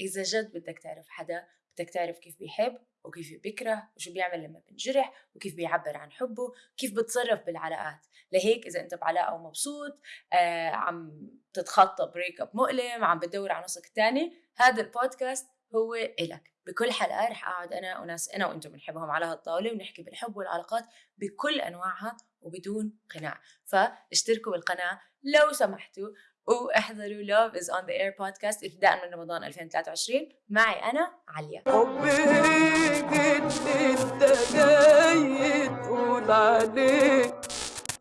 إذا جد بدك تعرف حدا بدك تعرف كيف بيحب وكيف بيكره وشو بيعمل لما بنجرح وكيف بيعبر عن حبه كيف بتصرف بالعلاقات. لهيك إذا أنت بعلاقة ومبسوط آه عم تتخطى break up مؤلم عم بتدور على نصك الثاني هذا البودكاست هو إلك. بكل حلقة رح أقعد أنا وناس أنا وأنتم بنحبهم على هالطاولة ونحكي بالحب والعلاقات بكل أنواعها وبدون قناع. فاشتركوا بالقناة لو سمحتوا واحضروا Love is on the Air podcast ابتداء من رمضان 2023 معي أنا عليا. اللي انت جاي تقول عليه